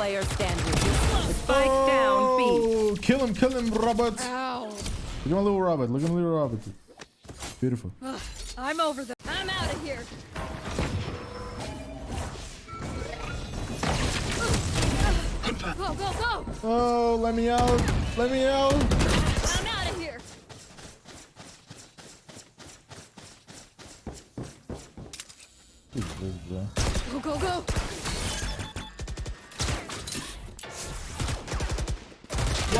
player standing. Spike oh, down B. Oh, kill him, kill him, Robert. Ow. Look at my little Robert. Look at my little Robert. Beautiful. I'm over the. I'm out of here. Go, go, go! Oh, let me out. Let me out. I'm out of here. Go, go, go!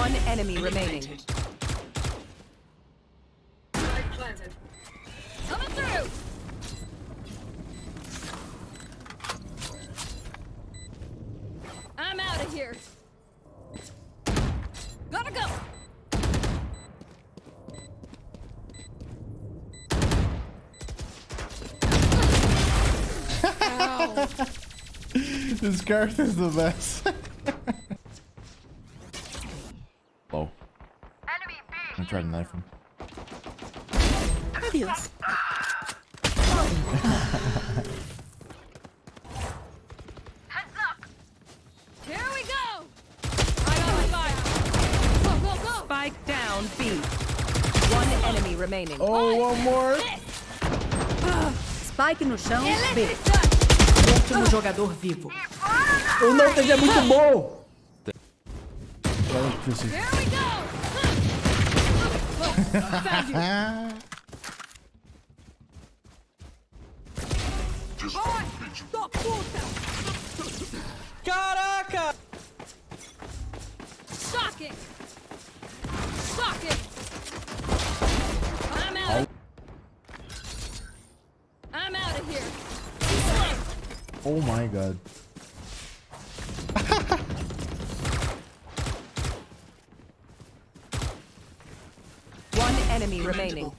One enemy remaining. Coming through! I'm out of here. Gotta go! This character is the best. Oh. I tried to knife him. Adios. Here we go! I got fire! Go, go, go! Spike down B. One enemy remaining. Oh, one more. Spike no chão, B. Electric Último jogador vivo. O Nautas é muito bom. Electricity. Here we go! Oh, found you. Ah. Da puta! Caraca! Shocking! Shocking! I'm out. I'm out of here. Oh my god. One enemy remaining.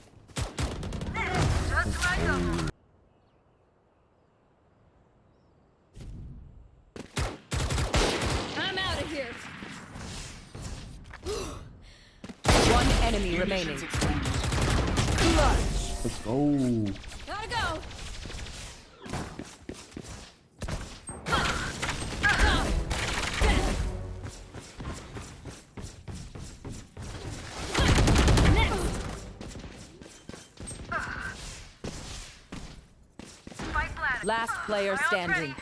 I'm out of here. One enemy remaining. Let's go. Gotta go. Last player standing.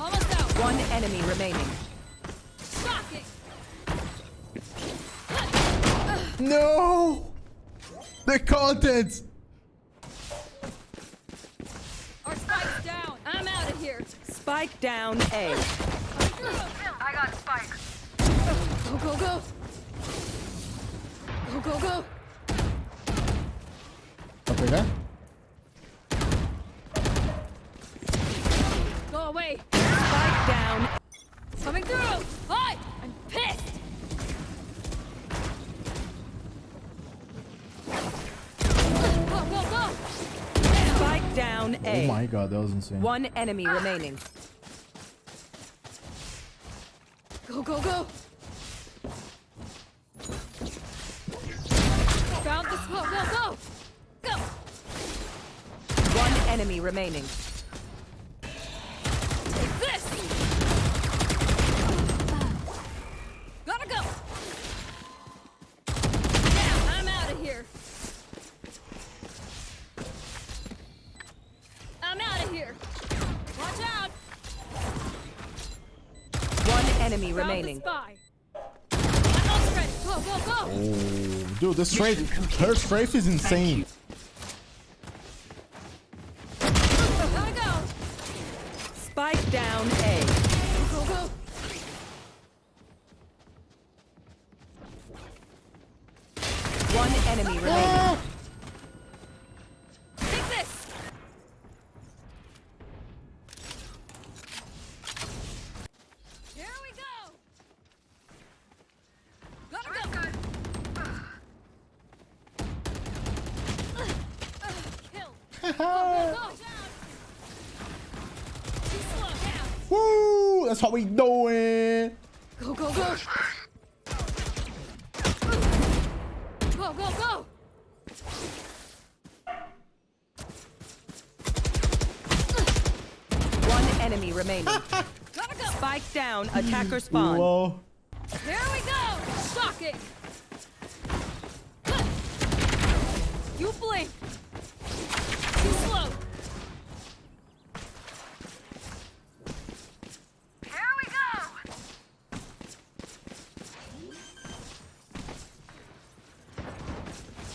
Almost out. One enemy remaining. Shocking. No! The content! Our spike's down. I'm out of here. Spike down A. I got spike. Go, go, go. Go, go, go. I'll. Go away. Spike down. Coming through. Hi. I'm pissed. Go, go, go. Spike down Oh my god, that was insane. One enemy remaining. Go, go, go. Found the smoke. Go, go. Go. One enemy remaining. Take this. Gotta go. Yeah, I'm out of here. I'm out of here. Watch out. One enemy Found remaining. the spy. I'm all ready. Go, go, go. Dude, this strafe, her strafe is insane. Spike down That's how we doing. Go, go, go. Go, go, go. One enemy remaining. Gotta go. Spike down, attacker spawn. Whoa. There we go.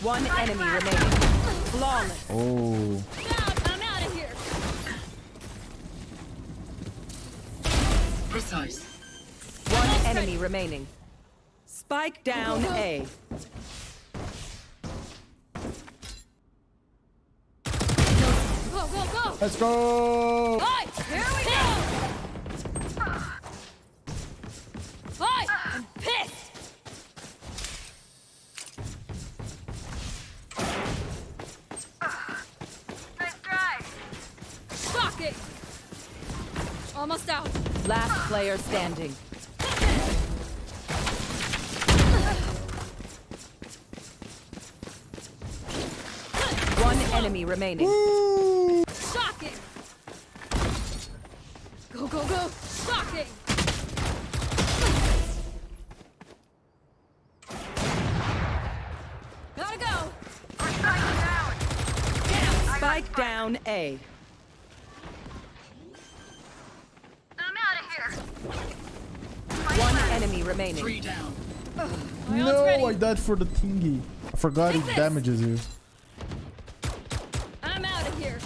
One enemy remaining. Flawless. Oh. I'm out of here. Precise. One enemy remaining. Spike down A. Go, go, go. Let's go. Hi. Here we go. Hi. I'm pissed. Nice try. Shocking. Almost out. Last player standing. One enemy remaining. Shocking. Go, go, go. Shocking. Gotta go. down. Down. Spike down A. I'm out of here. One enemy remaining. Three down. My ult's ready. No, I died for the thingy. I forgot Take it this. damages you. I'm out of here.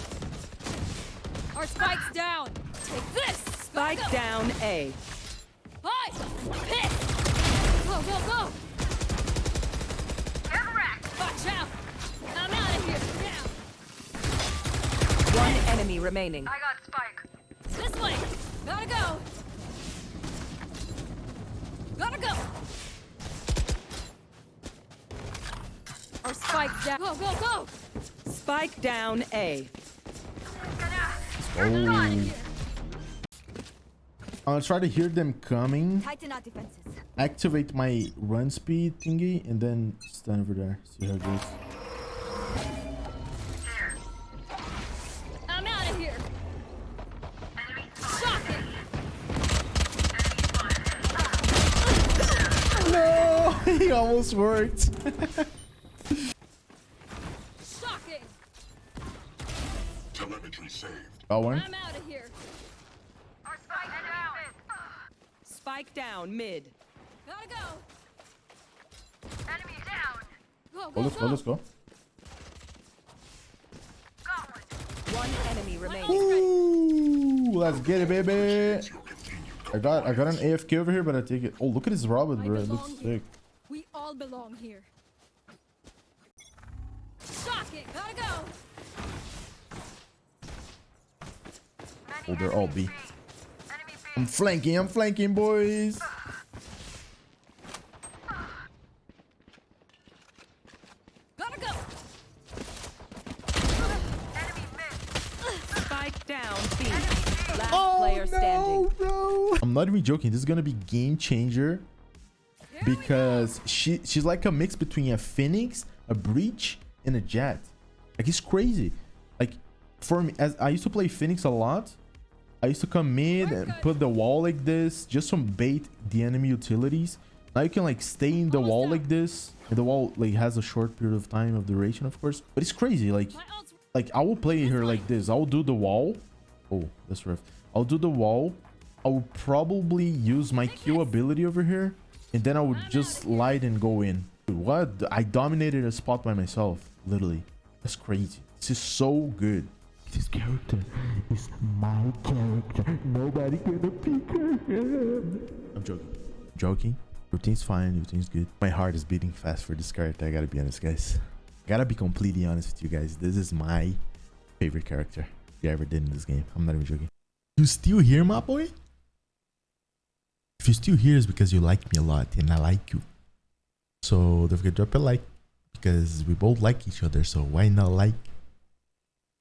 Our spike's down. Take this. Spike Go. down A. Hi. Piss. Go, go, go. Watch out. I'm out of here. Down. One enemy remaining. I got spike. This way. Gotta go. Gotta go. Our spike's down. Go, go, go. Spike down A. Oh. I'm gonna try to hear them coming. Tighten our defenses. Activate my run speed thingy and then stand over there. See how it goes. I'm out of here. Shocking. No, he almost worked. Shocking. Telemetry saved. Oh, got one. I'm out of here. Our spike's down. Spike down mid. Gotta go. Enemy down. Go, Oh, go, let's go. Let's go. One. One enemy remaining. Ooh, let's get it, baby. I got I got an AFK over here, but I take it. Oh, look at this Robin, bro. It looks here. sick. We all belong here. Shocking. Gotta go. Oh, they're all B. I'm flanking. I'm flanking, boys. Gotta go. Spike down B. Last oh, player standing. no. I'm not even joking. This is gonna be game changer Here we go. because she she's like a mix between a Phoenix, a Breach, and a Jett. Like it's crazy. Like for me, as I used to play Phoenix a lot, I used to come mid and put the wall like this just to bait the enemy utilities. Now you can like stay in the wall like this. And the wall like has a short period of time of duration, of course. But it's crazy. Like like I will play her like this. I will do the wall. Oh, that's rough. I'll do the wall. I will probably use my Q ability over here, and then I would just slide and go in. Dude, what? I dominated a spot by myself, literally. That's crazy. This is so good. This character is my character. Nobody gonna pick her. I'm joking. Joking. Routine's fine. Everything's good. My heart is beating fast for this character. I gotta be honest, guys. Gotta be completely honest with you guys. This is my favorite character you ever did in this game. I'm not even joking. You still here, my boy? If you're still here, it's because you like me a lot and I like you. So don't forget to drop a like because we both like each other. So why not like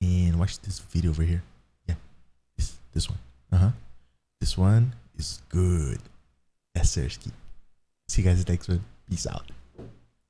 and watch this video over here? Yeah, this this one. Uh huh. This one is good. Sersky. See you guys next one. Peace out.